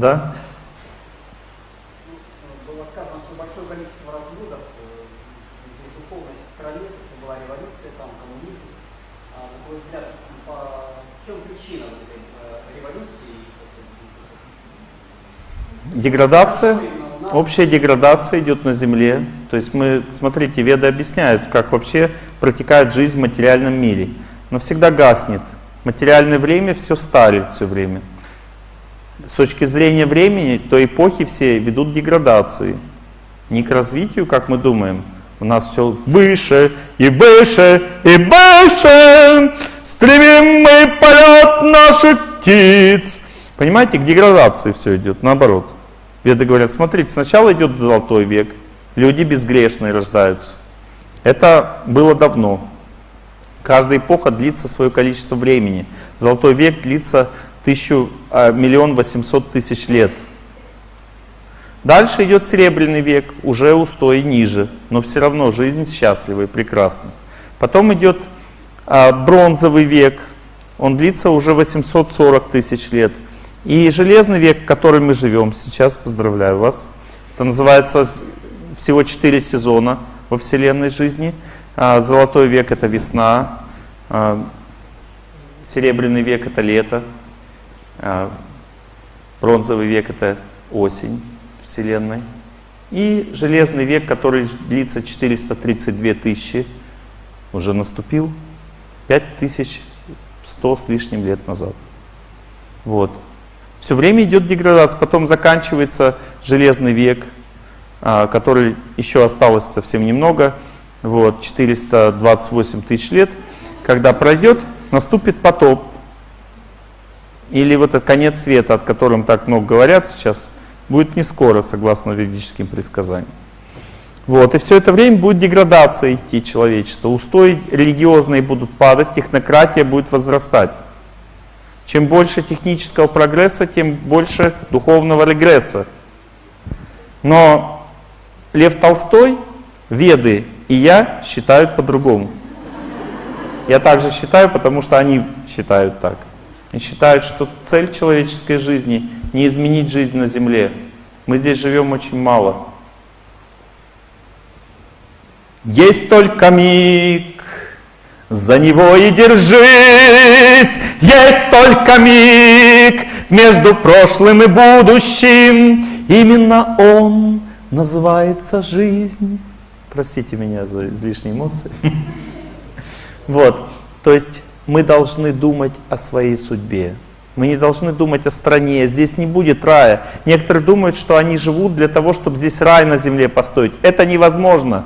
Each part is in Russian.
Да? Было сказано, что большое количество разводов э, в духовной стране, что была революция, там коммунизм. А, на твой взгляд, по... в чем причина вот этой э, революции? Деградация, общая деградация идет на Земле. То есть мы, смотрите, веды объясняют, как вообще протекает жизнь в материальном мире. Но всегда гаснет. Материальное время все старит все время. С точки зрения времени, то эпохи все ведут деградации. Не к развитию, как мы думаем. У нас все выше и выше и выше. Стремим мы полет наших птиц. Понимаете, к деградации все идет, наоборот. Веды говорят, смотрите, сначала идет золотой век, люди безгрешные рождаются. Это было давно. Каждая эпоха длится свое количество времени. Золотой век длится тысячу, а, миллион восемьсот тысяч лет. Дальше идет серебряный век, уже устой ниже, но все равно жизнь счастливая и прекрасна. Потом идет а, бронзовый век, он длится уже 840 тысяч лет. И железный век, в котором мы живем сейчас, поздравляю вас, это называется всего 4 сезона во Вселенной жизни – а, золотой век это весна, серебряный век это лето, бронзовый век это осень Вселенной. И железный век, который длится 432 тысячи, уже наступил 5100 с лишним лет назад. Вот. Все время идет деградация, потом заканчивается железный век, который еще осталось совсем немного, вот, 428 тысяч лет, когда пройдет, наступит потоп. Или вот этот конец света, о котором так много говорят сейчас, будет не скоро, согласно ведическим предсказаниям. Вот, и все это время будет деградация идти человечества. Устои религиозные будут падать, технократия будет возрастать. Чем больше технического прогресса, тем больше духовного регресса. Но Лев Толстой, Веды и я считают по-другому. Я также считаю, потому что они считают так. И считают, что цель человеческой жизни не изменить жизнь на земле. Мы здесь живем очень мало. Есть только миг, за него и держись. Есть только миг между прошлым и будущим. Именно он называется жизнь. Простите меня за излишние эмоции. Вот, то есть мы должны думать о своей судьбе. Мы не должны думать о стране, здесь не будет рая. Некоторые думают, что они живут для того, чтобы здесь рай на земле построить. Это невозможно.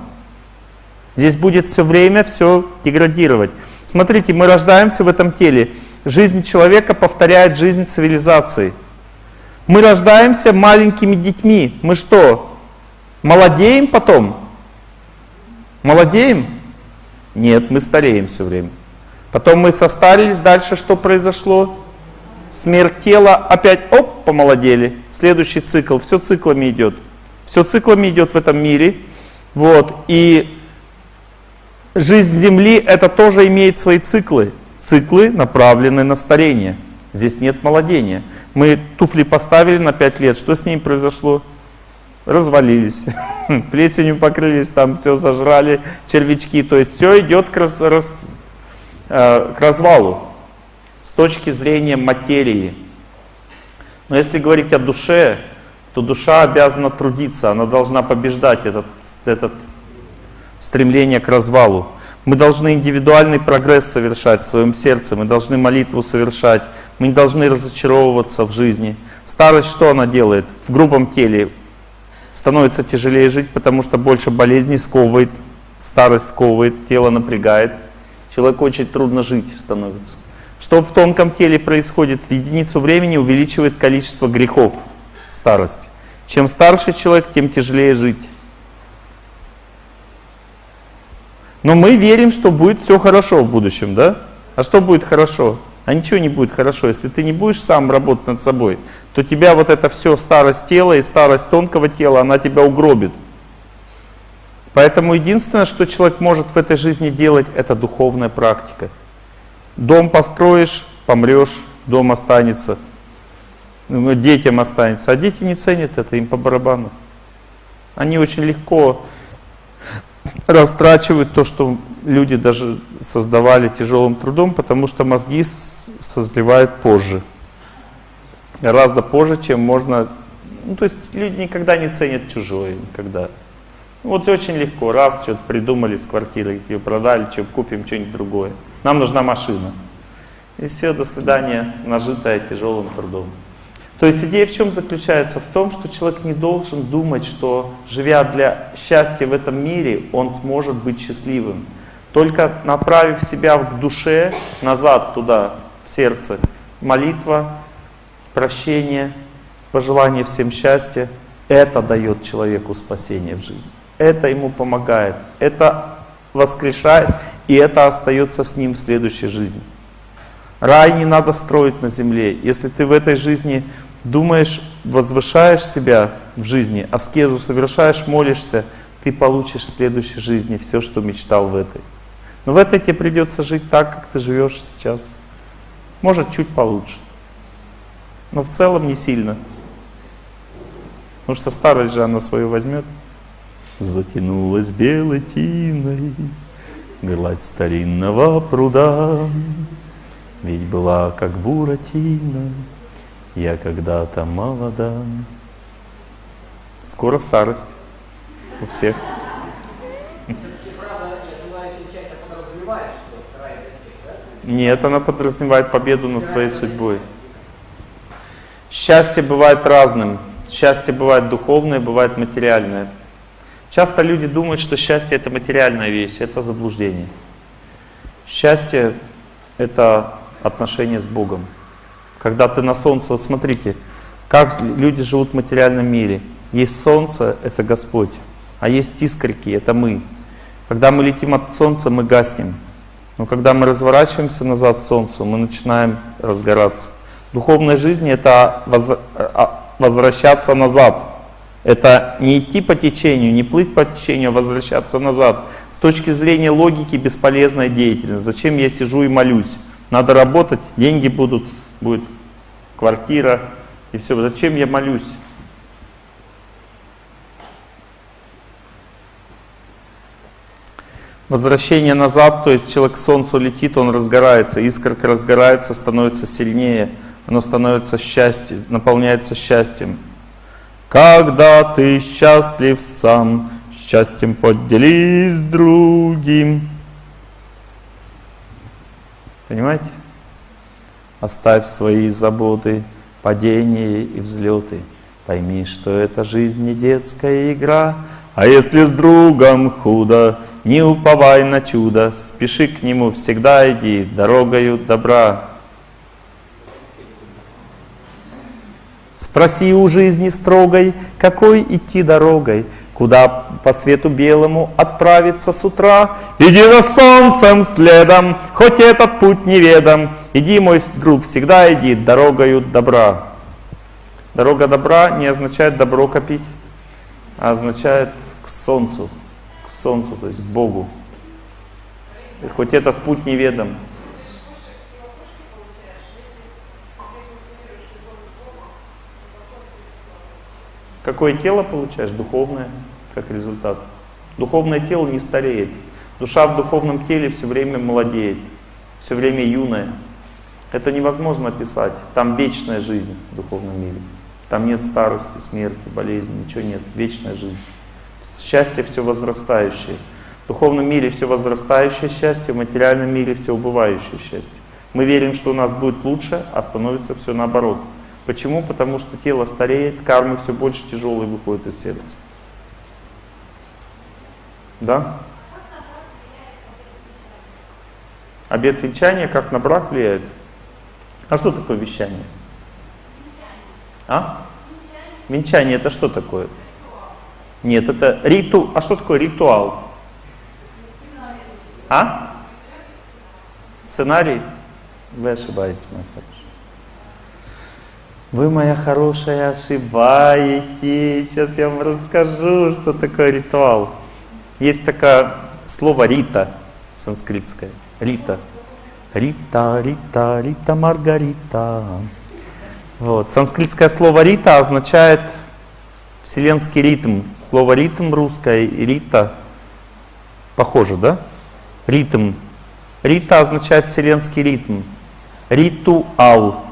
Здесь будет все время все деградировать. Смотрите, мы рождаемся в этом теле. Жизнь человека повторяет жизнь цивилизации. Мы рождаемся маленькими детьми. Мы что, молодеем потом? Молодеем? Нет, мы стареем все время. Потом мы состарились, дальше что произошло? Смерть тела, опять оп, помолодели. Следующий цикл, все циклами идет. Все циклами идет в этом мире. Вот, и жизнь Земли это тоже имеет свои циклы. Циклы направлены на старение. Здесь нет молодения. Мы туфли поставили на 5 лет, что с ним произошло? развалились, плесенью покрылись, там все зажрали, червячки. То есть все идет к, раз, э, к развалу с точки зрения материи. Но если говорить о душе, то душа обязана трудиться, она должна побеждать этот, этот стремление к развалу. Мы должны индивидуальный прогресс совершать в своем сердце, мы должны молитву совершать, мы не должны разочаровываться в жизни. Старость что она делает? В грубом теле становится тяжелее жить, потому что больше болезней сковывает, старость сковывает, тело напрягает. Человеку очень трудно жить становится. Что в тонком теле происходит? В единицу времени увеличивает количество грехов старость. Чем старше человек, тем тяжелее жить. Но мы верим, что будет все хорошо в будущем, да? А что будет хорошо? А ничего не будет хорошо, если ты не будешь сам работать над собой, то тебя вот это все старость тела и старость тонкого тела, она тебя угробит. Поэтому единственное, что человек может в этой жизни делать, это духовная практика. Дом построишь, помрешь, дом останется. ну, детям останется. А дети не ценят это, им по барабану. Они очень легко растрачивают то, что люди даже создавали тяжелым трудом, потому что мозги созревают позже. Гораздо позже, чем можно... Ну, то есть люди никогда не ценят чужое, никогда. Вот очень легко, раз что-то придумали с квартиры, ее продали, что купим что-нибудь другое. Нам нужна машина. И все, до свидания, нажитая тяжелым трудом. То есть идея в чем заключается? В том, что человек не должен думать, что живя для счастья в этом мире, он сможет быть счастливым. Только направив себя к душе, назад туда, в сердце, молитва, прощение, пожелание всем счастья, это дает человеку спасение в жизни. Это ему помогает, это воскрешает, и это остается с ним в следующей жизни. Рай не надо строить на земле. Если ты в этой жизни думаешь, возвышаешь себя в жизни, аскезу совершаешь, молишься, ты получишь в следующей жизни все, что мечтал в этой. Но в этой тебе придется жить так, как ты живешь сейчас. Может, чуть получше. Но в целом не сильно. Потому что старость же она свою возьмет. Затянулась белой тиной Гладь старинного пруда, Ведь была как буратино, Я когда-то молода. Скоро старость у всех. Нет, она подразумевает победу над своей судьбой. Счастье бывает разным. Счастье бывает духовное, бывает материальное. Часто люди думают, что счастье это материальная вещь, это заблуждение. Счастье это отношение с Богом. Когда ты на солнце, вот смотрите, как люди живут в материальном мире. Есть солнце, это Господь, а есть искорки, это мы. Когда мы летим от солнца, мы гаснем. Но когда мы разворачиваемся назад к солнцу, мы начинаем разгораться. Духовная жизнь это а, возвращаться назад. Это не идти по течению, не плыть по течению, а возвращаться назад. С точки зрения логики бесполезная деятельность. Зачем я сижу и молюсь? Надо работать, деньги будут, будет квартира и все. Зачем я молюсь? Возвращение назад, то есть человек к солнцу летит, он разгорается, искорка разгорается, становится сильнее, оно становится счастьем, наполняется счастьем. Когда ты счастлив сам, счастьем поделись другим. Понимаете? Оставь свои заботы, падения и взлеты. Пойми, что это жизнь не детская игра, а если с другом худо, не уповай на чудо, спеши к нему, всегда иди дорогою добра. Спроси у жизни строгой, какой идти дорогой, Куда по свету белому отправиться с утра. Иди за солнцем следом, хоть этот путь неведом. Иди, мой друг, всегда иди дорогою добра. Дорога добра не означает добро копить, а означает к солнцу, к солнцу, то есть к Богу. И хоть этот путь неведом. Какое тело получаешь? Духовное, как результат. Духовное тело не стареет. Душа в духовном теле все время молодеет, все время юная. Это невозможно описать. Там вечная жизнь в духовном мире. Там нет старости, смерти, болезни, ничего нет. Вечная жизнь. Счастье все возрастающее. В духовном мире все возрастающее счастье, в материальном мире все убывающее счастье. Мы верим, что у нас будет лучше, а становится все наоборот. Почему? Потому что тело стареет, кармы все больше тяжелые выходят из сердца. Да? Обед венчания как на брак влияет? А что такое венчание? А? Венчание это что такое? Нет, это риту. А что такое ритуал? А? Сценарий? Вы ошибаетесь, мой хороший. Вы, моя хорошая, ошибаетесь. Сейчас я вам расскажу, что такое ритуал. Есть такое слово «рита» Вот. Санскритское слово рита означает вселенский ритм. Слово ритм русское и рита похоже, да? Ритм. Рита означает вселенский ритм. Ритуал.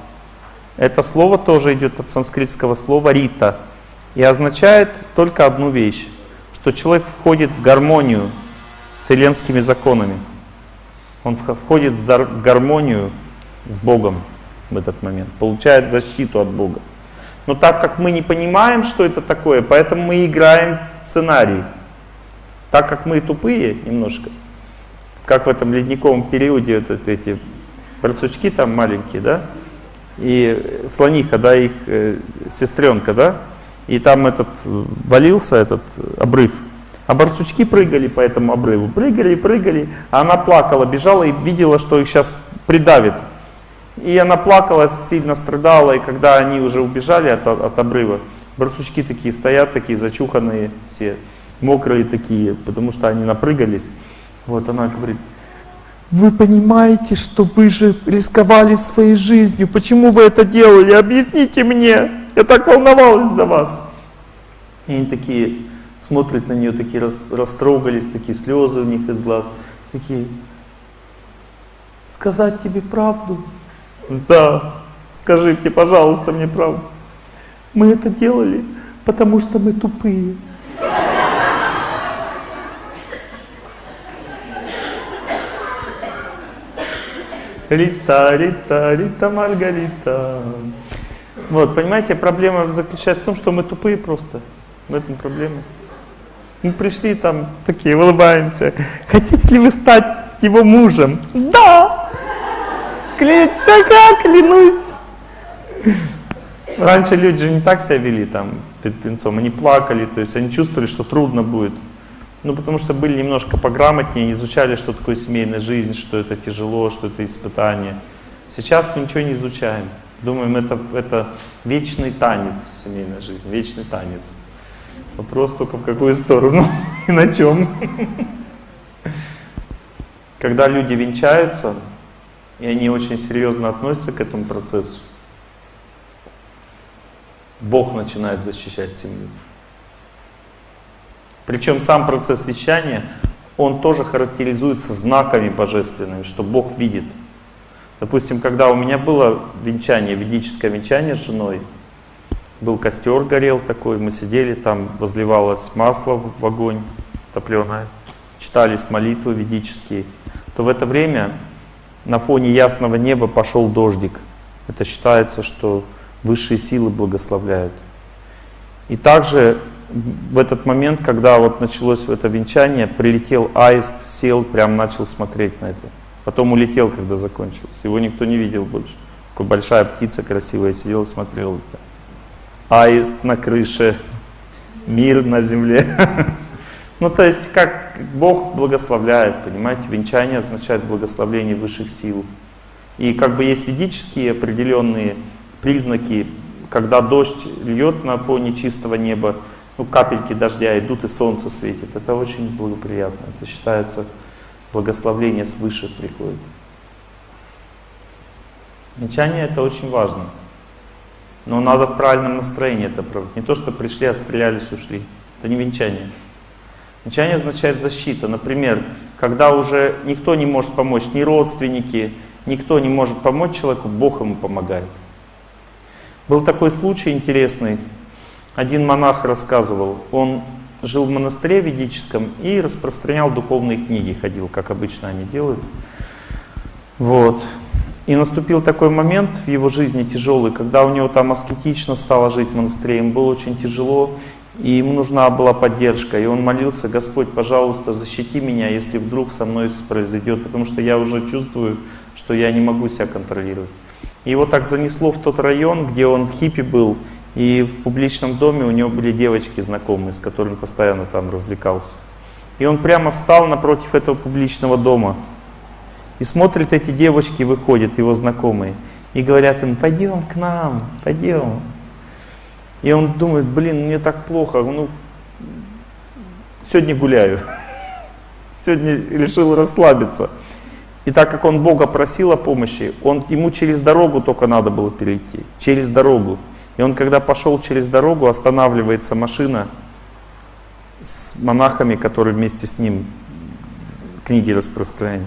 Это слово тоже идет от санскритского слова рита и означает только одну вещь, что человек входит в гармонию с вселенскими законами. Он входит в гармонию с Богом в этот момент, получает защиту от Бога. Но так как мы не понимаем, что это такое, поэтому мы играем в сценарий. Так как мы тупые немножко, как в этом ледниковом периоде вот эти барсучки там маленькие, да, и слониха, да, их э, сестренка, да, и там этот валился этот обрыв, а барсучки прыгали по этому обрыву, прыгали, прыгали, а она плакала, бежала и видела, что их сейчас придавит. И она плакала, сильно страдала, и когда они уже убежали от, от обрыва, барсучки такие стоят, такие зачуханные все, мокрые такие, потому что они напрыгались. Вот она говорит, вы понимаете, что вы же рисковали своей жизнью, почему вы это делали, объясните мне, я так волновалась за вас. И они такие смотрят на нее, такие растрогались, такие слезы у них из глаз, такие, сказать тебе правду? Да, скажите, пожалуйста, мне правду. Мы это делали, потому что мы тупые. Рита, Рита, Рита, Маргарита. Вот, понимаете, проблема заключается в том, что мы тупые просто. В этом проблема. Мы пришли там такие, улыбаемся. Хотите ли вы стать его мужем? Да! Клянусь, как, клянусь. Раньше люди же не так себя вели там перед пинцом, они плакали, то есть они чувствовали, что трудно будет. Ну, потому что были немножко пограмотнее, изучали, что такое семейная жизнь, что это тяжело, что это испытание. Сейчас мы ничего не изучаем. Думаем, это, это вечный танец семейная жизнь, вечный танец. Вопрос только в какую сторону и на чем. Когда люди венчаются, и они очень серьезно относятся к этому процессу, Бог начинает защищать семью. Причем сам процесс вещания, он тоже характеризуется знаками божественными, что Бог видит. Допустим, когда у меня было венчание, ведическое венчание с женой, был костер горел такой, мы сидели там, возливалось масло в огонь топленое, читались молитвы ведические, то в это время на фоне ясного неба пошел дождик. Это считается, что высшие силы благословляют. И также в этот момент, когда вот началось это венчание, прилетел аист, сел, прям начал смотреть на это. Потом улетел, когда закончилось. Его никто не видел больше. Такая большая птица красивая сидела, смотрела. Аист на крыше, мир на земле. Ну, то есть, как Бог благословляет, понимаете, венчание означает благословление высших сил. И как бы есть ведические определенные признаки, когда дождь льет на фоне чистого неба, ну, капельки дождя идут и солнце светит. Это очень благоприятно. Это считается благословление свыше приходит. Венчание это очень важно. Но надо в правильном настроении это проводить. Не то, что пришли, отстрелялись, ушли. Это не венчание. Венчание означает защита. Например, когда уже никто не может помочь, ни родственники, никто не может помочь человеку, Бог ему помогает. Был такой случай интересный. Один монах рассказывал, он жил в монастыре ведическом и распространял духовные книги, ходил, как обычно они делают. Вот. И наступил такой момент в его жизни тяжелый, когда у него там аскетично стало жить в монастыре, ему было очень тяжело, и ему нужна была поддержка. И он молился, Господь, пожалуйста, защити меня, если вдруг со мной произойдет, потому что я уже чувствую, что я не могу себя контролировать. И его так занесло в тот район, где он хиппи был, и в публичном доме у него были девочки знакомые, с которыми постоянно там развлекался. И он прямо встал напротив этого публичного дома. И смотрит, эти девочки выходят, его знакомые, и говорят им, пойдем к нам, пойдем. И он думает, блин, мне так плохо, ну, сегодня гуляю. Сегодня решил расслабиться. И так как он Бога просил о помощи, он, ему через дорогу только надо было перейти. Через дорогу. И он, когда пошел через дорогу, останавливается машина с монахами, которые вместе с ним книги распространяют.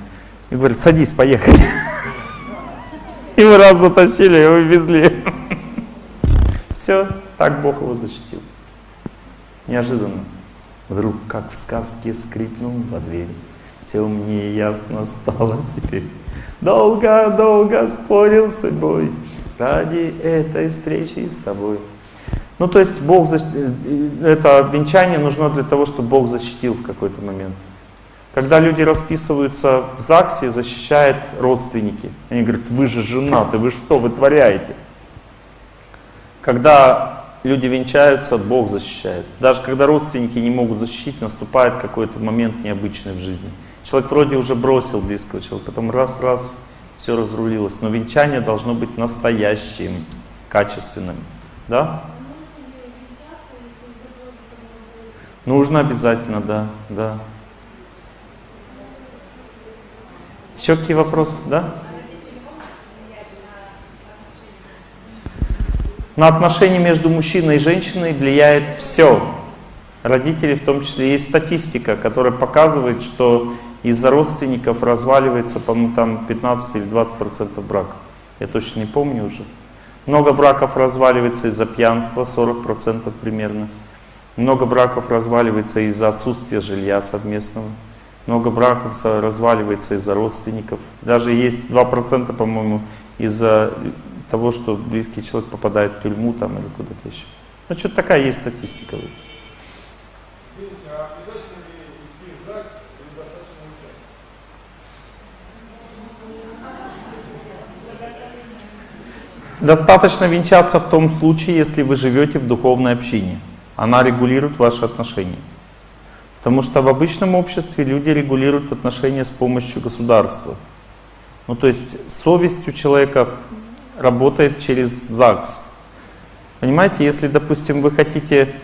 И говорит, садись, поехали. Мы раз затащили, его везли. Все, так Бог его защитил. Неожиданно. Вдруг, как в сказке, скрипнул во дверь. Все мне ясно стало теперь. Долго-долго спорил с собой ради этой встречи с тобой. Ну, то есть Бог, это венчание нужно для того, чтобы Бог защитил в какой-то момент. Когда люди расписываются в ЗАГСе, защищают родственники. Они говорят, вы же женаты, вы что вытворяете? Когда люди венчаются, Бог защищает. Даже когда родственники не могут защитить, наступает какой-то момент необычный в жизни. Человек вроде уже бросил близкого человека, потом раз-раз все разрулилось. Но венчание должно быть настоящим, качественным. Да? Нужно обязательно, да, да. Еще какие вопросы, да? На отношения между мужчиной и женщиной влияет все. Родители в том числе. Есть статистика, которая показывает, что из-за родственников разваливается, по-моему, там 15 или 20 процентов браков. Я точно не помню уже. Много браков разваливается из-за пьянства, 40 процентов примерно. Много браков разваливается из-за отсутствия жилья совместного. Много браков разваливается из-за родственников. Даже есть 2%, по-моему, из-за того, что близкий человек попадает в тюрьму там или куда-то еще. Ну, что-то такая есть статистика. Достаточно венчаться в том случае, если вы живете в духовной общине. Она регулирует ваши отношения. Потому что в обычном обществе люди регулируют отношения с помощью государства. Ну то есть совесть у человека работает через ЗАГС. Понимаете, если, допустим, вы хотите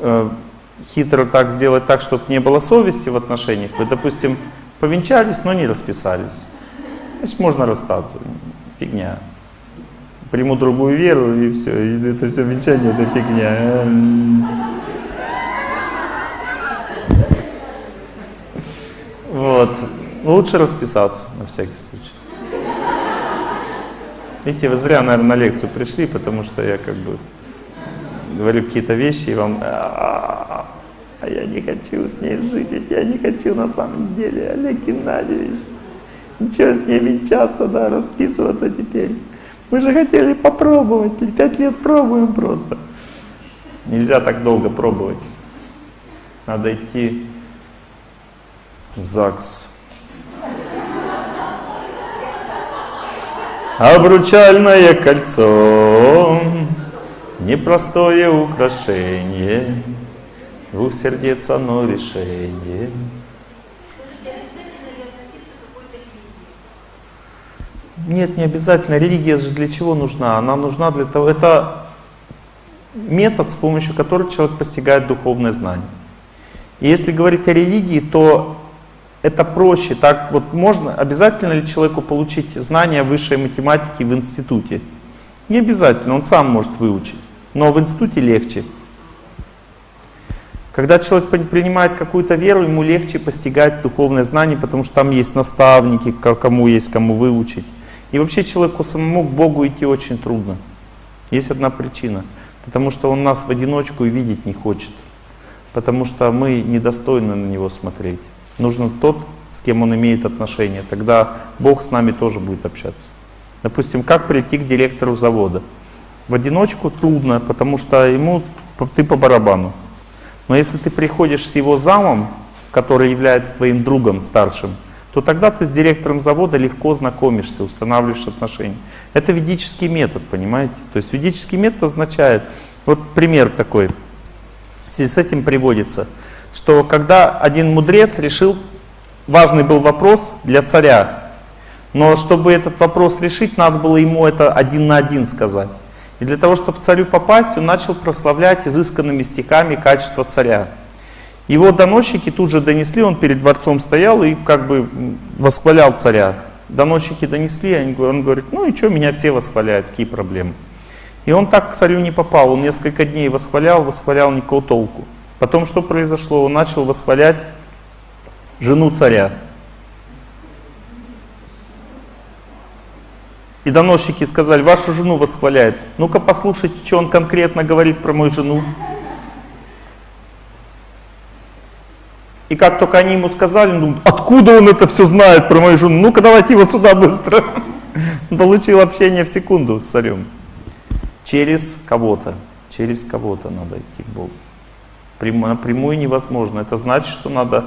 э, хитро так сделать так, чтобы не было совести в отношениях, вы, допустим, повенчались, но не расписались. Значит, можно расстаться. Фигня. Приму другую веру и все. И это все венчание, это фигня. Вот. Лучше расписаться на всякий случай. Видите, вы зря, наверное, на лекцию пришли, потому что я как бы говорю какие-то вещи, и вам... А, а я не хочу с ней жить, ведь я не хочу на самом деле, Олег Геннадьевич. Ничего с ней венчаться, да, расписываться теперь. Мы же хотели попробовать, пять лет пробуем просто. Нельзя так долго пробовать. Надо идти в ЗАГС. Обручальное кольцо, непростое украшение, двух сердец одно решение. Нет, не обязательно. Религия же для чего нужна? Она нужна для того, это метод, с помощью которого человек постигает духовное знание. И если говорить о религии, то это проще. Так вот можно, обязательно ли человеку получить знания высшей математики в институте? Не обязательно, он сам может выучить. Но в институте легче. Когда человек принимает какую-то веру, ему легче постигать духовное знание, потому что там есть наставники, кому есть кому выучить. И вообще человеку самому к Богу идти очень трудно. Есть одна причина. Потому что он нас в одиночку и видеть не хочет. Потому что мы недостойны на него смотреть. Нужен тот, с кем он имеет отношения. Тогда Бог с нами тоже будет общаться. Допустим, как прийти к директору завода? В одиночку трудно, потому что ему ты по барабану. Но если ты приходишь с его замом, который является твоим другом старшим, то тогда ты с директором завода легко знакомишься, устанавливаешь отношения. Это ведический метод, понимаете? То есть ведический метод означает, вот пример такой, в с этим приводится – что когда один мудрец решил, важный был вопрос для царя, но чтобы этот вопрос решить, надо было ему это один на один сказать. И для того, чтобы царю попасть, он начал прославлять изысканными стихами качество царя. Его доносчики тут же донесли, он перед дворцом стоял и как бы восхвалял царя. Доносчики донесли, он говорит, ну и что, меня все восхваляют, какие проблемы. И он так к царю не попал, он несколько дней восхвалял, восхвалял никакого толку. Потом что произошло? Он начал восхвалять жену царя. И доносчики сказали, вашу жену восхваляет. Ну-ка послушайте, что он конкретно говорит про мою жену. И как только они ему сказали, он откуда он это все знает про мою жену? Ну-ка давайте его сюда быстро. Получил общение в секунду с царем. Через кого-то. Через кого-то надо идти к Богу. Напрямую невозможно. Это значит, что надо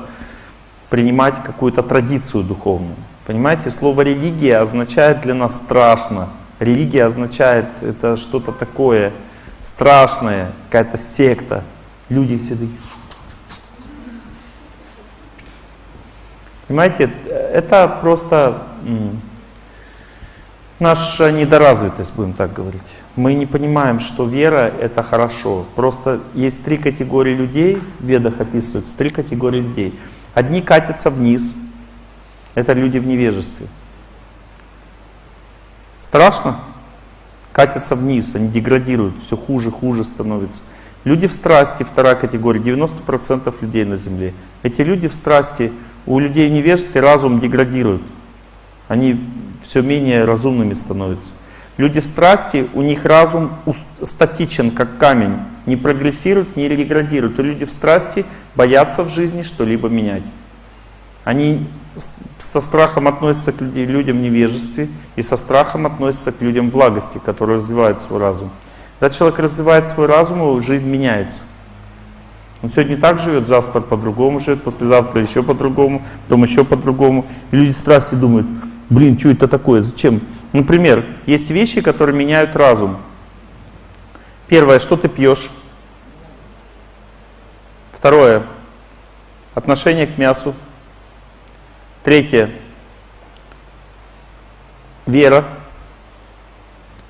принимать какую-то традицию духовную. Понимаете, слово религия означает для нас страшно. Религия означает это что-то такое страшное, какая-то секта. Люди все такие. Понимаете, это просто наша недоразвитость, будем так говорить. Мы не понимаем, что вера — это хорошо. Просто есть три категории людей, в ведах описываются три категории людей. Одни катятся вниз, это люди в невежестве. Страшно? Катятся вниз, они деградируют, все хуже, хуже становится. Люди в страсти, вторая категория, 90% людей на Земле. Эти люди в страсти, у людей в невежестве разум деградирует. Они все менее разумными становятся. Люди в страсти, у них разум статичен, как камень, не прогрессирует, не реградирует. И люди в страсти боятся в жизни что-либо менять. Они со страхом относятся к людям невежестве и со страхом относятся к людям благости, которые развивают свой разум. Когда человек развивает свой разум, его жизнь меняется. Он сегодня так живет, завтра по-другому живет, послезавтра еще по-другому, потом еще по-другому. И люди страсти думают, блин, что это такое, зачем? Например, есть вещи, которые меняют разум. Первое, что ты пьешь. Второе, отношение к мясу. Третье, вера.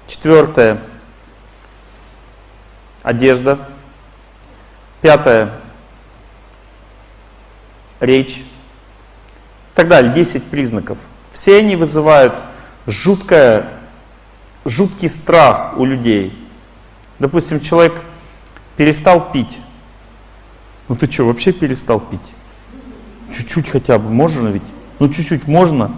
Четвертое, одежда. Пятое, речь. И так далее, 10 признаков. Все они вызывают жуткое, жуткий страх у людей. Допустим, человек перестал пить. Ну ты что, вообще перестал пить? Чуть-чуть хотя бы, можно ведь? Ну чуть-чуть можно.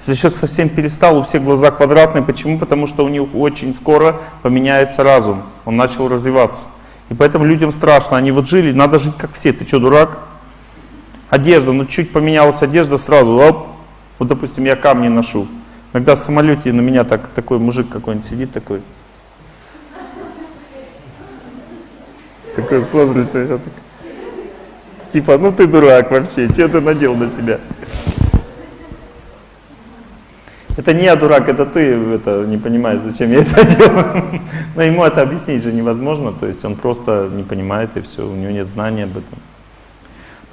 Если человек совсем перестал, у всех глаза квадратные. Почему? Потому что у них очень скоро поменяется разум. Он начал развиваться. И поэтому людям страшно. Они вот жили, надо жить как все. Ты что, дурак? Одежда, ну чуть поменялась одежда, сразу, оп. Вот, допустим, я камни ношу. Иногда в самолете на меня так, такой мужик какой-нибудь сидит такой. Такой смотрит, так. Типа, ну ты дурак вообще, что ты надел на себя? Это не я дурак, это ты это, не понимаешь, зачем я это делаю. Но ему это объяснить же невозможно, то есть он просто не понимает и все, у него нет знания об этом.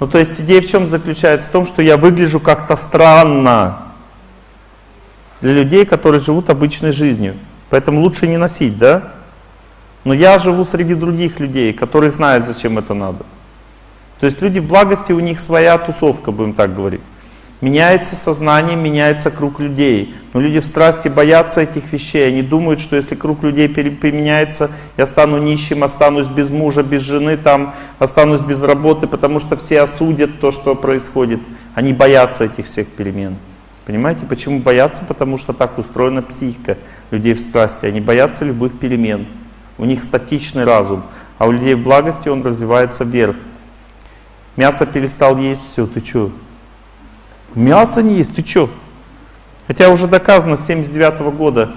Ну то есть идея в чем заключается? В том, что я выгляжу как-то странно для людей, которые живут обычной жизнью. Поэтому лучше не носить, да? Но я живу среди других людей, которые знают, зачем это надо. То есть люди в благости, у них своя тусовка, будем так говорить. Меняется сознание, меняется круг людей. Но люди в страсти боятся этих вещей. Они думают, что если круг людей поменяется, я стану нищим, останусь без мужа, без жены, там, останусь без работы, потому что все осудят то, что происходит. Они боятся этих всех перемен. Понимаете, почему боятся? Потому что так устроена психика людей в страсти. Они боятся любых перемен. У них статичный разум. А у людей в благости он развивается вверх. Мясо перестал есть, все, ты что? Мясо не есть, ты что? Хотя уже доказано с 79 -го года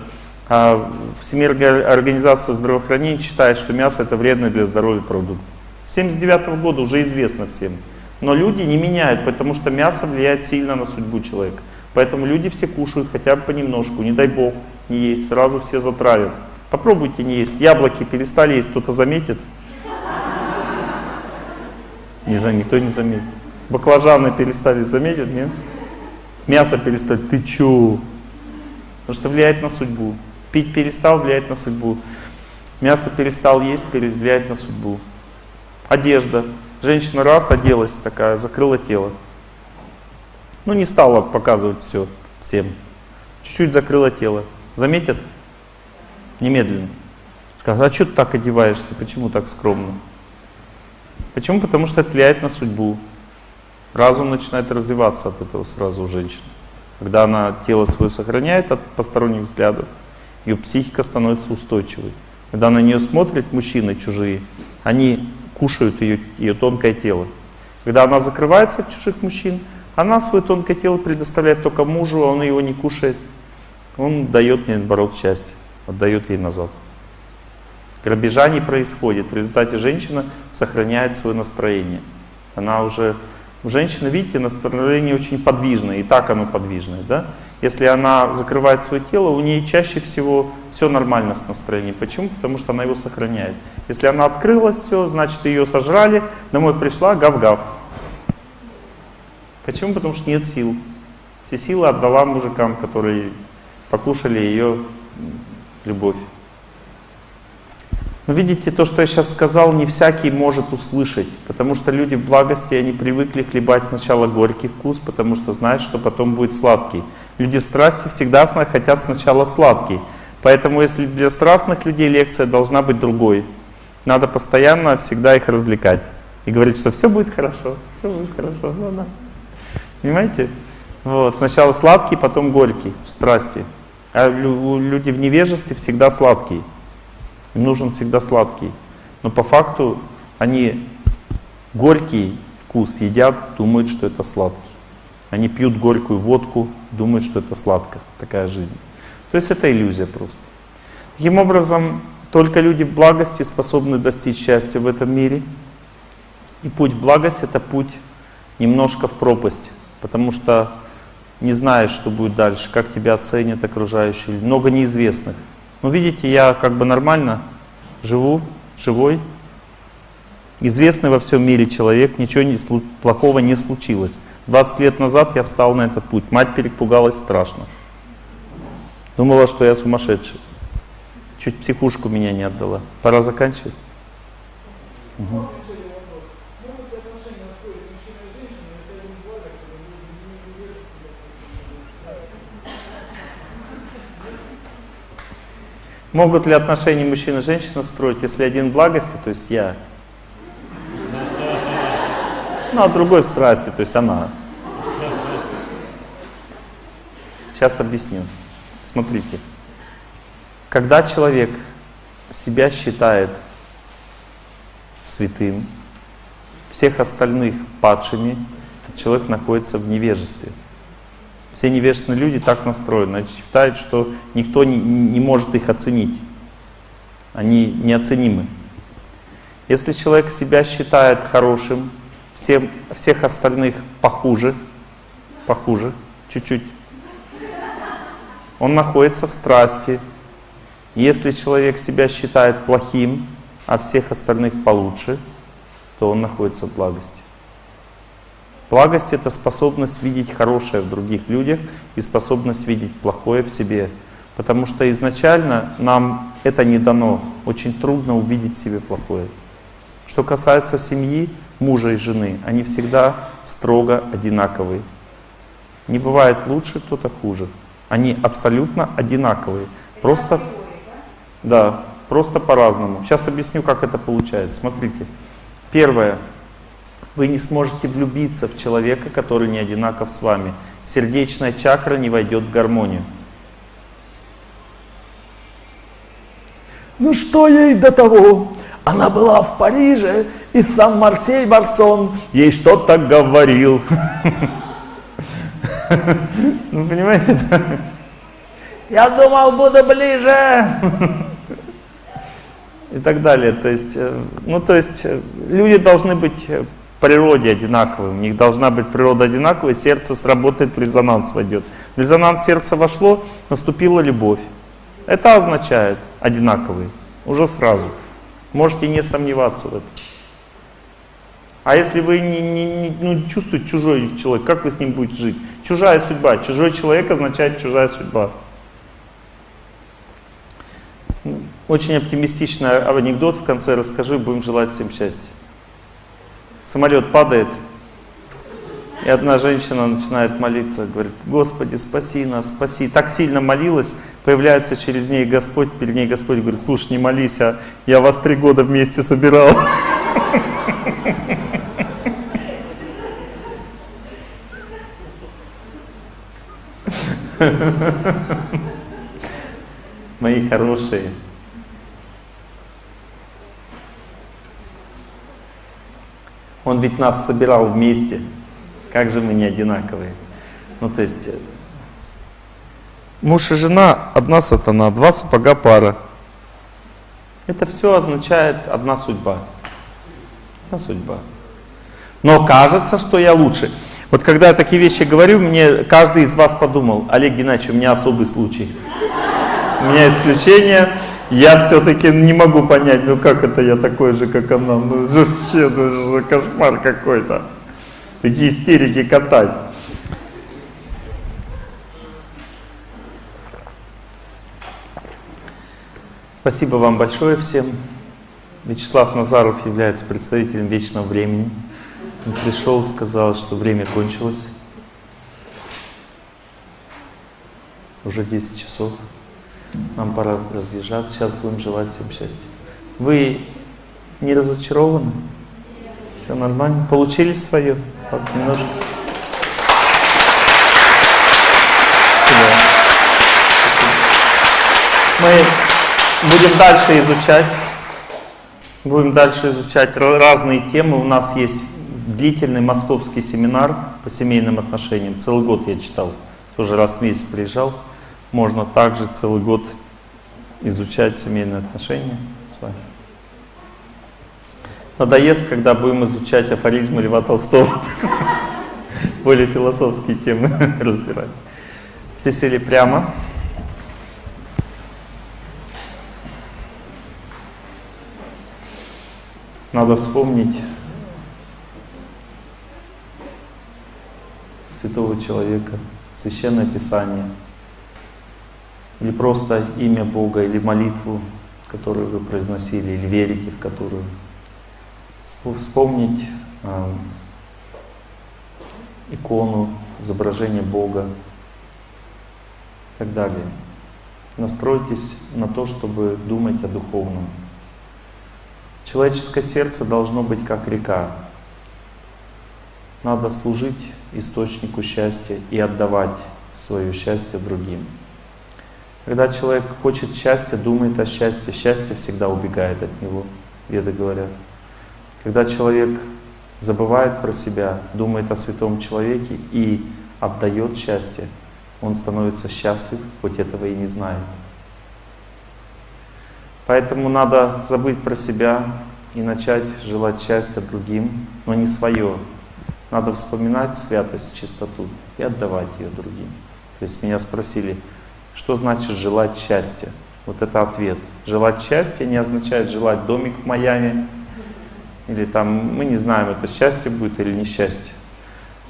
а, Всемирная организация здравоохранения считает, что мясо это вредный для здоровья продукт. С 79 -го года уже известно всем. Но люди не меняют, потому что мясо влияет сильно на судьбу человека. Поэтому люди все кушают хотя бы понемножку, не дай бог не есть, сразу все затравят. Попробуйте не есть. Яблоки перестали есть, кто-то заметит? Не знаю, никто не заметит. Баклажаны перестали заметить, нет? Мясо перестали. Ты чё? Потому что влияет на судьбу. Пить перестал, влияет на судьбу. Мясо перестал есть, влияет на судьбу. Одежда. Женщина раз оделась такая, закрыла тело. Ну, не стала показывать все всем. Чуть-чуть закрыла тело. Заметят? Немедленно. Скажут, а что ты так одеваешься? Почему так скромно? Почему? Потому что это влияет на судьбу. Разум начинает развиваться от этого сразу у женщины. Когда она тело свое сохраняет от посторонних взглядов, ее психика становится устойчивой. Когда на нее смотрят мужчины чужие, они кушают ее, ее тонкое тело. Когда она закрывается от чужих мужчин, она свое тонкое тело предоставляет только мужу, а он его не кушает. Он дает ей, наоборот, счастье, отдает ей назад. Грабежа не происходит. В результате женщина сохраняет свое настроение. Она уже... Женщина, видите, настроение очень подвижное, и так оно подвижное. Да? Если она закрывает свое тело, у нее чаще всего все нормально с настроением. Почему? Потому что она его сохраняет. Если она открылась, все, значит ее сожрали, домой пришла, гав-гав. Почему? Потому что нет сил. Все силы отдала мужикам, которые покушали ее любовь. Но видите, то, что я сейчас сказал, не всякий может услышать, потому что люди в благости, они привыкли хлебать сначала горький вкус, потому что знают, что потом будет сладкий. Люди в страсти всегда хотят сначала сладкий. Поэтому если для страстных людей лекция должна быть другой, надо постоянно всегда их развлекать. И говорить, что все будет хорошо, все будет хорошо. Ну, да. Понимаете? Вот. Сначала сладкий, потом горький в страсти. А люди в невежестве всегда сладкие. Им нужен всегда сладкий. Но по факту они горький вкус едят, думают, что это сладкий. Они пьют горькую водку, думают, что это сладко. Такая жизнь. То есть это иллюзия просто. Таким образом, только люди в благости способны достичь счастья в этом мире. И путь в благость — это путь немножко в пропасть, потому что не знаешь, что будет дальше, как тебя оценят окружающие. Много неизвестных. Но видите, я как бы нормально живу, живой, известный во всем мире человек, ничего не, плохого не случилось. 20 лет назад я встал на этот путь. Мать перепугалась страшно. Думала, что я сумасшедший. Чуть психушку меня не отдала. Пора заканчивать. Угу. Могут ли отношения мужчины и женщины строить, если один благости, то есть я, ну а другой в страсти, то есть она. Сейчас объясню. Смотрите. Когда человек себя считает святым, всех остальных падшими, этот человек находится в невежестве. Все невежественные люди так настроены. Они считают, что никто не, не может их оценить. Они неоценимы. Если человек себя считает хорошим, всем, всех остальных похуже, похуже, чуть-чуть, он находится в страсти. Если человек себя считает плохим, а всех остальных получше, то он находится в благости. Благость — это способность видеть хорошее в других людях и способность видеть плохое в себе. Потому что изначально нам это не дано. Очень трудно увидеть в себе плохое. Что касается семьи, мужа и жены, они всегда строго одинаковые. Не бывает лучше, кто-то хуже. Они абсолютно одинаковые. Просто, да, просто по-разному. Сейчас объясню, как это получается. Смотрите. Первое. Вы не сможете влюбиться в человека, который не одинаков с вами. Сердечная чакра не войдет в гармонию. Ну что ей до того? Она была в Париже, и сам Марсель Барсон ей что-то говорил. Ну, понимаете? Я думал, буду ближе. И так далее. То есть, э, ну, то есть, э, люди должны быть э, природе одинаковые. У них должна быть природа одинаковая, сердце сработает, в резонанс войдет. В резонанс сердца вошло, наступила любовь. Это означает одинаковые. Уже сразу. Можете не сомневаться в этом. А если вы не, не, не ну, чувствуете чужой человек, как вы с ним будете жить? Чужая судьба. Чужой человек означает чужая судьба. Очень оптимистичный анекдот в конце расскажи, будем желать всем счастья. Самолет падает, и одна женщина начинает молиться, говорит, Господи, спаси нас, спаси. Так сильно молилась, появляется через ней Господь, перед ней Господь говорит, слушай, не молись, а я вас три года вместе собирал. Мои хорошие. Он ведь нас собирал вместе. Как же мы не одинаковые? Ну, то есть, э, муж и жена, одна сатана, два сапога пара. Это все означает одна судьба. Одна судьба. Но кажется, что я лучше. Вот когда я такие вещи говорю, мне каждый из вас подумал, Олег Геннадьевич, у меня особый случай. У меня исключение. Я все-таки не могу понять, ну как это я такой же, как она. Ну вообще, ну это кошмар какой-то. Такие истерики катать. Спасибо вам большое всем. Вячеслав Назаров является представителем вечного времени. Он пришел, сказал, что время кончилось. Уже 10 часов. Нам пора разъезжаться. Сейчас будем желать всем счастья. Вы не разочарованы? Все нормально? Получили свое? Немножко. Мы будем дальше изучать. Будем дальше изучать разные темы. У нас есть длительный московский семинар по семейным отношениям. Целый год я читал. Тоже раз в месяц приезжал. Можно также целый год изучать семейные отношения с вами. Надоест, когда будем изучать афоризмы Льва Толстого. Более философские темы разбирать. Все сели прямо. Надо вспомнить святого человека, священное писание, или просто имя Бога, или молитву, которую вы произносили, или верите в которую. Вспомнить э, икону, изображение Бога и так далее. Настройтесь на то, чтобы думать о духовном. Человеческое сердце должно быть как река. Надо служить источнику счастья и отдавать свое счастье другим. Когда человек хочет счастья, думает о счастье, счастье всегда убегает от него, веды говорят. Когда человек забывает про себя, думает о святом человеке и отдает счастье, он становится счастлив, хоть этого и не знает. Поэтому надо забыть про себя и начать желать счастья другим, но не свое. Надо вспоминать святость, чистоту и отдавать ее другим. То есть меня спросили, что значит желать счастья? Вот это ответ. Желать счастья не означает желать домик в Майами, или там, мы не знаем, это счастье будет или несчастье.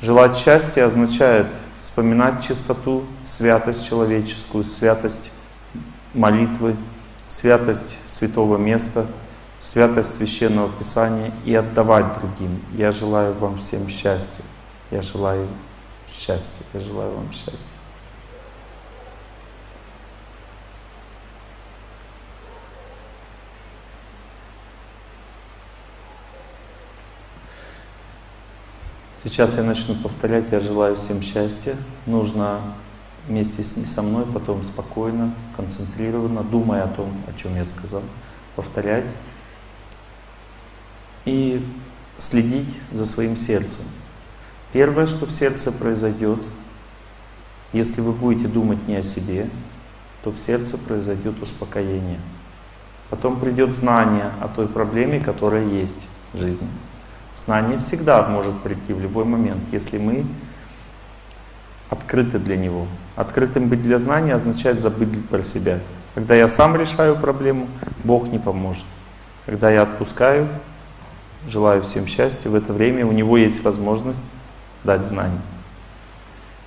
Желать счастья означает вспоминать чистоту, святость человеческую, святость молитвы, святость святого места, святость священного писания и отдавать другим. Я желаю вам всем счастья. Я желаю счастья. Я желаю вам счастья. Сейчас я начну повторять, я желаю всем счастья. Нужно вместе с, со мной потом спокойно, концентрированно, думая о том, о чем я сказал, повторять и следить за своим сердцем. Первое, что в сердце произойдет, если вы будете думать не о себе, то в сердце произойдет успокоение. Потом придет знание о той проблеме, которая есть в жизни. Знание всегда может прийти в любой момент, если мы открыты для него. Открытым быть для знания означает забыть про себя. Когда я сам решаю проблему, Бог не поможет. Когда я отпускаю, желаю всем счастья, в это время у него есть возможность дать знание.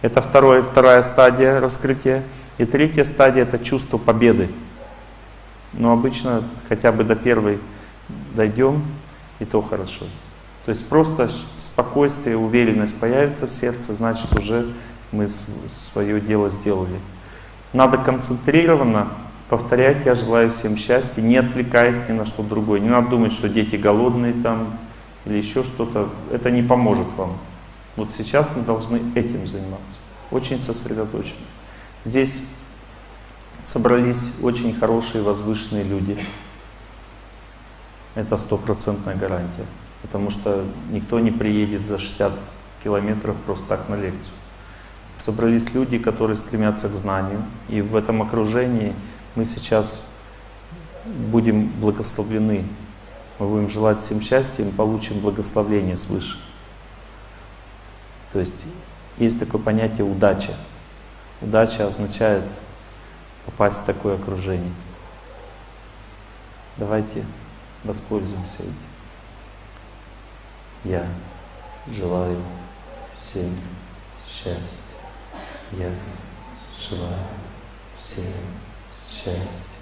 Это второе, вторая стадия раскрытия. И третья стадия — это чувство победы. Но обычно хотя бы до первой дойдем, и то хорошо. То есть просто спокойствие, уверенность появится в сердце, значит уже мы свое дело сделали. Надо концентрированно повторять «Я желаю всем счастья», не отвлекаясь ни на что другое. Не надо думать, что дети голодные там или еще что-то. Это не поможет вам. Вот сейчас мы должны этим заниматься. Очень сосредоточенно. Здесь собрались очень хорошие, возвышенные люди. Это стопроцентная гарантия. Потому что никто не приедет за 60 километров просто так на лекцию. Собрались люди, которые стремятся к знанию. И в этом окружении мы сейчас будем благословлены. Мы будем желать всем счастья, мы получим благословление свыше. То есть есть такое понятие удача. Удача означает попасть в такое окружение. Давайте воспользуемся этим. Я желаю всем счастья. Я желаю всем счастья.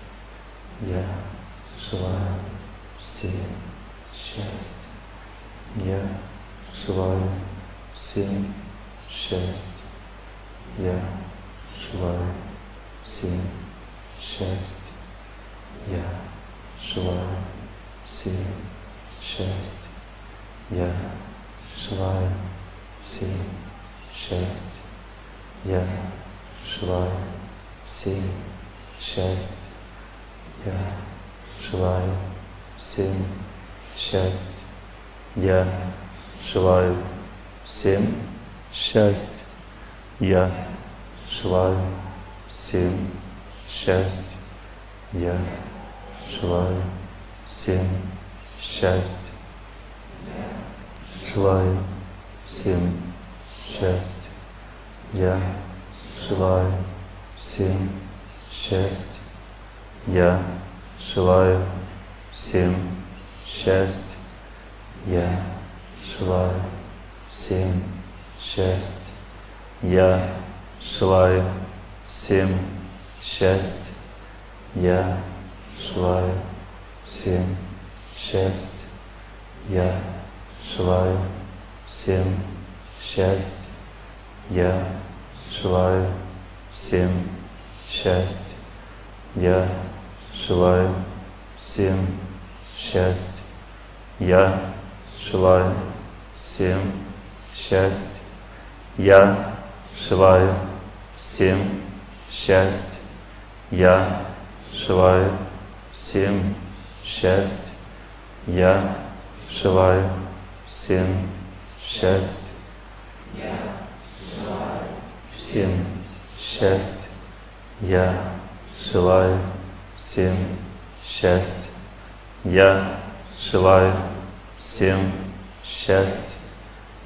Я желаю всем счастья. Я желаю всем счастья. Я желаю всем счастья. Я желаю всем счастья. Я желаю всем счастья. Я желаю всем счастья. Я желаю всем счастья. Я желаю всем счастья. Я желаю всем счастья. Я желаю всем счастья. Желаю всем счастья. Я желаю всем счастья. Я желаю всем счастья. Я желаю всем счастья. Я желаю всем счастья. Я желаю всем счастья. Я желаю всем счастья. Я желаю всем счастья. Я желаю всем счастья. Я желаю всем счастья. Я желаю всем счастья. Я желаю всем счастья. Я желаю всем счастья. Я желаю всем счастья. Я желаю всем счастья. Я желаю всем счастья.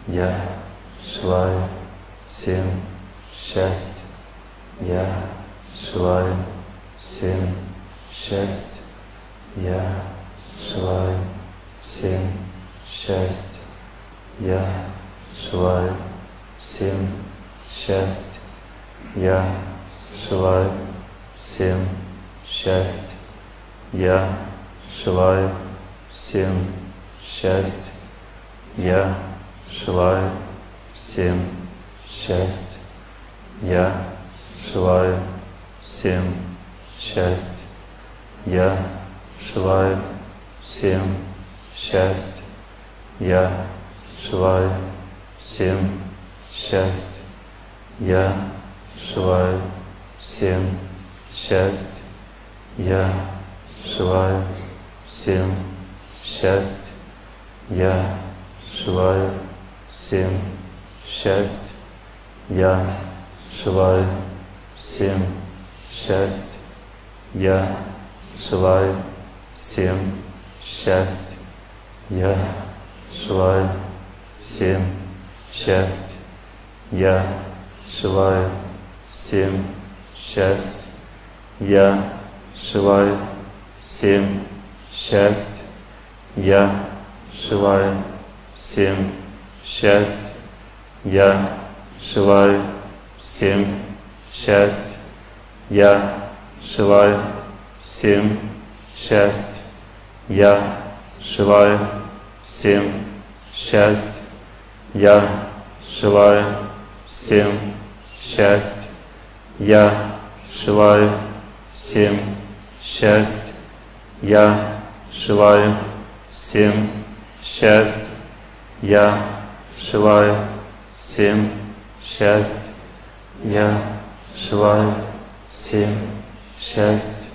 Я желаю всем счастья. Я желаю всем счастья. Я желаю всем счастья. Я желаю всем счастья. Я желаю всем счастья. Я желаю всем счастья. Я желаю всем счастья. Я желаю всем счастья. Я желаю всем счастья. Я желаю всем счастья. Я желаю всем счастья. Я желаю всем счастья. Я желаю всем счастья. Я желаю всем счастья. Я желаю всем счастья. Я желаю всем счастья. Я желаю всем счастья. Я желаю всем счастья. Я желаю всем счастья. Я желаю всем счастья. Я желаю всем счастья. Я желаю всем счастья. Я желаю всем счастья. Я желаю всем счастья. Я желаю всем счастья. Я желаю всем счастья. Я желаю всем счастья.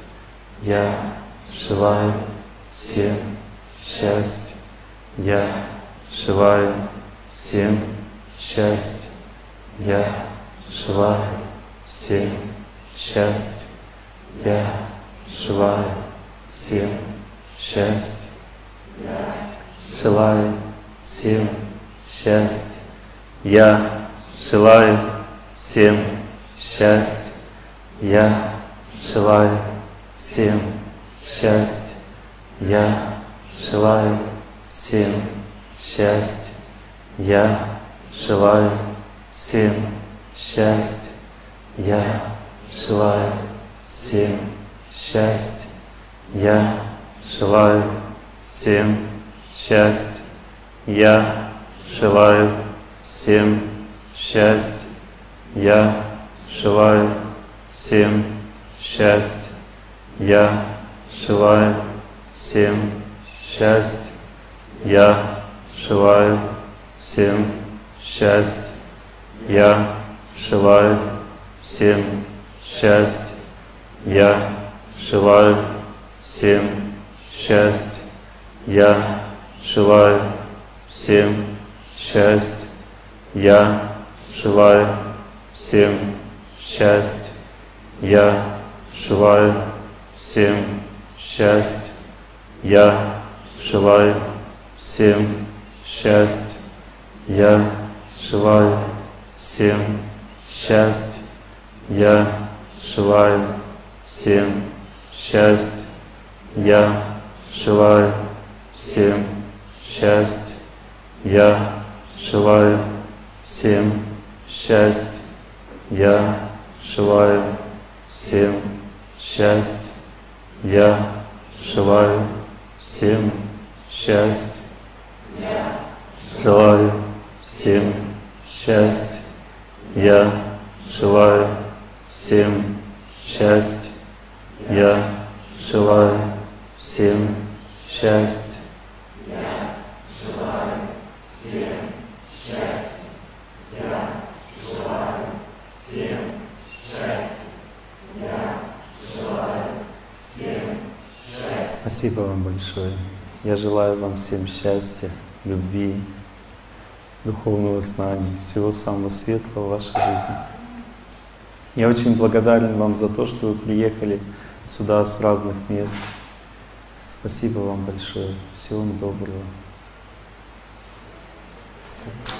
Я желаю всем счастья. Я Шивая, всем счастье. Я Шивая, всем счастье. Я Шивая, всем счастье. Шилаю всем счастье. Я желаю всем счастья. Я желаю всем счастья. Я желаю всем счастья. Я желаю всем счастья. Я желаю всем счастья. Я желаю всем счастья. Я желаю всем счастья. Я желаю всем счастья. Я желаю всем счастья. Я желаю всем счастья. Я желаю всем счастья. Я желаю всем счастья. Я желаю всем счастья. Я желаю всем счастья. Я желаю всем счастья. Я желаю всем счастья. Я желаю всем счастья. Я желаю всем счастья. Я желаю всем счастья. Я желаю всем счастья. Я желаю всем счастья. Я желаю всем счастья. Я желаю всем счастья. Я желаю всем счастья. Желаю всем счастья. Я желаю всем счастья. Я желаю всем счастья. Спасибо вам большое. Я желаю вам всем счастья, любви, духовного знания, всего самого светлого в вашей жизни. Я очень благодарен вам за то, что вы приехали сюда с разных мест. Спасибо вам большое. Всего вам доброго. Спасибо.